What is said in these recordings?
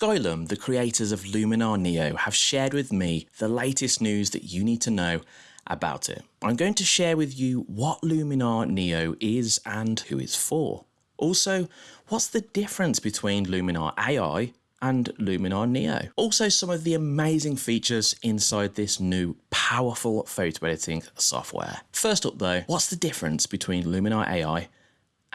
Skylum, the creators of Luminar Neo, have shared with me the latest news that you need to know about it. I'm going to share with you what Luminar Neo is and who it's for. Also, what's the difference between Luminar AI and Luminar Neo. Also some of the amazing features inside this new powerful photo editing software. First up though, what's the difference between Luminar AI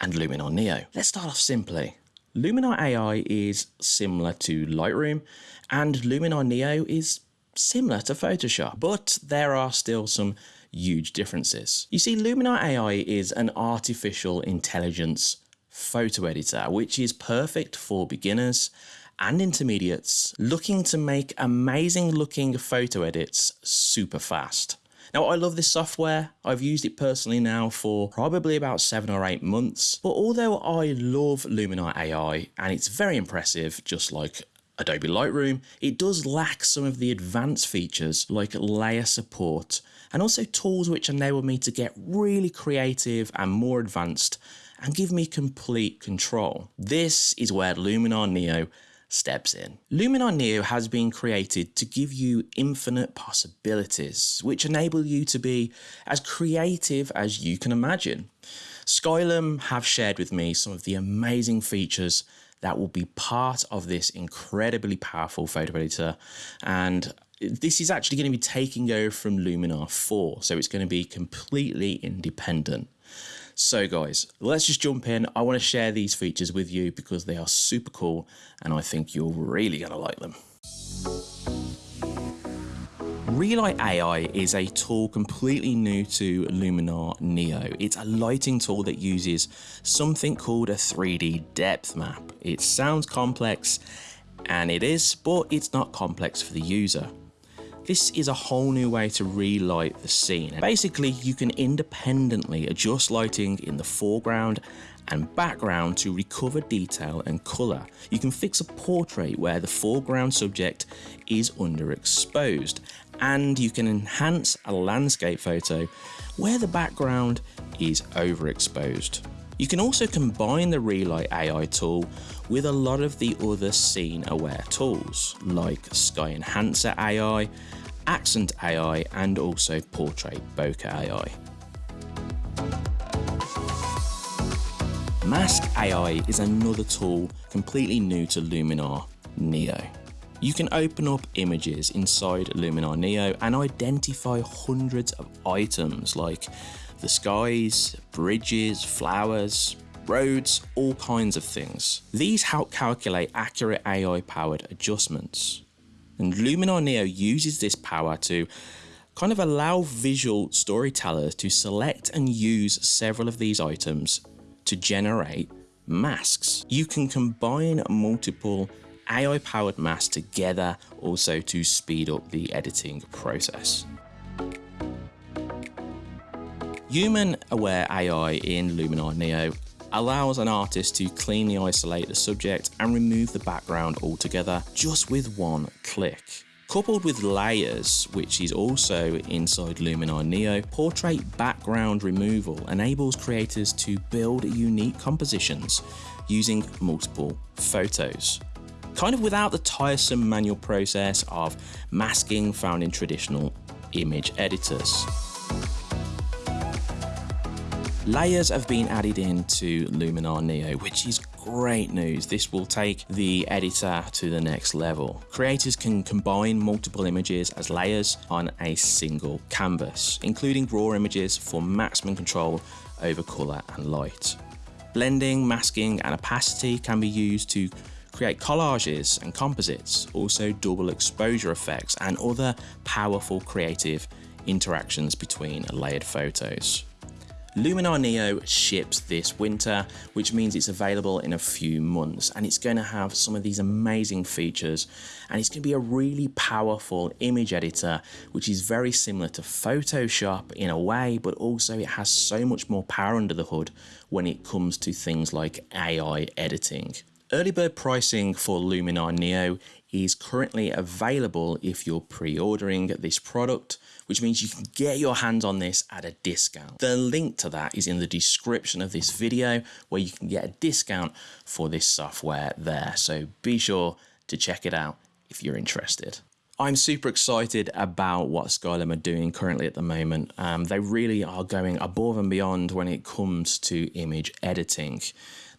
and Luminar Neo? Let's start off simply. Luminar AI is similar to Lightroom and Luminar Neo is similar to Photoshop, but there are still some huge differences. You see, Luminar AI is an artificial intelligence photo editor, which is perfect for beginners and intermediates looking to make amazing looking photo edits super fast. Now, I love this software. I've used it personally now for probably about seven or eight months. But although I love Luminar AI and it's very impressive, just like Adobe Lightroom, it does lack some of the advanced features like layer support and also tools which enable me to get really creative and more advanced and give me complete control. This is where Luminar Neo steps in. Luminar Neo has been created to give you infinite possibilities, which enable you to be as creative as you can imagine. Skylum have shared with me some of the amazing features that will be part of this incredibly powerful photo editor and this is actually going to be taking over from Luminar 4, so it's going to be completely independent. So guys, let's just jump in. I want to share these features with you because they are super cool and I think you're really going to like them. Relight AI is a tool completely new to Luminar Neo. It's a lighting tool that uses something called a 3D depth map. It sounds complex and it is, but it's not complex for the user. This is a whole new way to relight the scene. Basically, you can independently adjust lighting in the foreground and background to recover detail and colour. You can fix a portrait where the foreground subject is underexposed and you can enhance a landscape photo where the background is overexposed. You can also combine the Relight AI tool with a lot of the other scene aware tools like Sky Enhancer AI, Accent AI and also Portrait Bokeh AI. Mask AI is another tool completely new to Luminar Neo. You can open up images inside Luminar Neo and identify hundreds of items like the skies, bridges, flowers, roads, all kinds of things. These help calculate accurate AI powered adjustments. And Luminar Neo uses this power to kind of allow visual storytellers to select and use several of these items to generate masks. You can combine multiple AI powered masks together also to speed up the editing process. Human aware AI in Luminar Neo allows an artist to cleanly isolate the subject and remove the background altogether just with one click. Coupled with layers, which is also inside Luminar Neo, portrait background removal enables creators to build unique compositions using multiple photos. Kind of without the tiresome manual process of masking found in traditional image editors. Layers have been added into Luminar Neo, which is great news. This will take the editor to the next level. Creators can combine multiple images as layers on a single canvas, including raw images for maximum control over color and light. Blending, masking, and opacity can be used to create collages and composites, also double exposure effects and other powerful creative interactions between layered photos. Luminar Neo ships this winter, which means it's available in a few months and it's going to have some of these amazing features and it's going to be a really powerful image editor, which is very similar to Photoshop in a way, but also it has so much more power under the hood when it comes to things like AI editing. Early bird pricing for Luminar Neo is currently available if you're pre-ordering this product which means you can get your hands on this at a discount. The link to that is in the description of this video where you can get a discount for this software there. So be sure to check it out if you're interested. I'm super excited about what Skylum are doing currently at the moment. Um, they really are going above and beyond when it comes to image editing.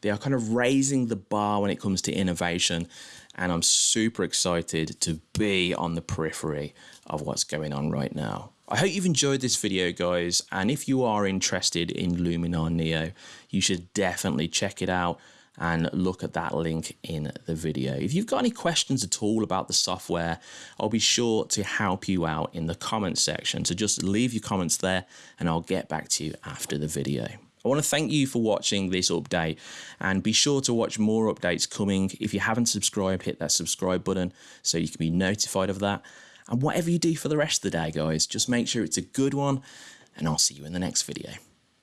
They are kind of raising the bar when it comes to innovation, and I'm super excited to be on the periphery of what's going on right now. I hope you've enjoyed this video guys and if you are interested in Luminar Neo you should definitely check it out and look at that link in the video. If you've got any questions at all about the software, I'll be sure to help you out in the comments section. So just leave your comments there and I'll get back to you after the video. I want to thank you for watching this update and be sure to watch more updates coming. If you haven't subscribed, hit that subscribe button so you can be notified of that. And whatever you do for the rest of the day, guys, just make sure it's a good one and I'll see you in the next video.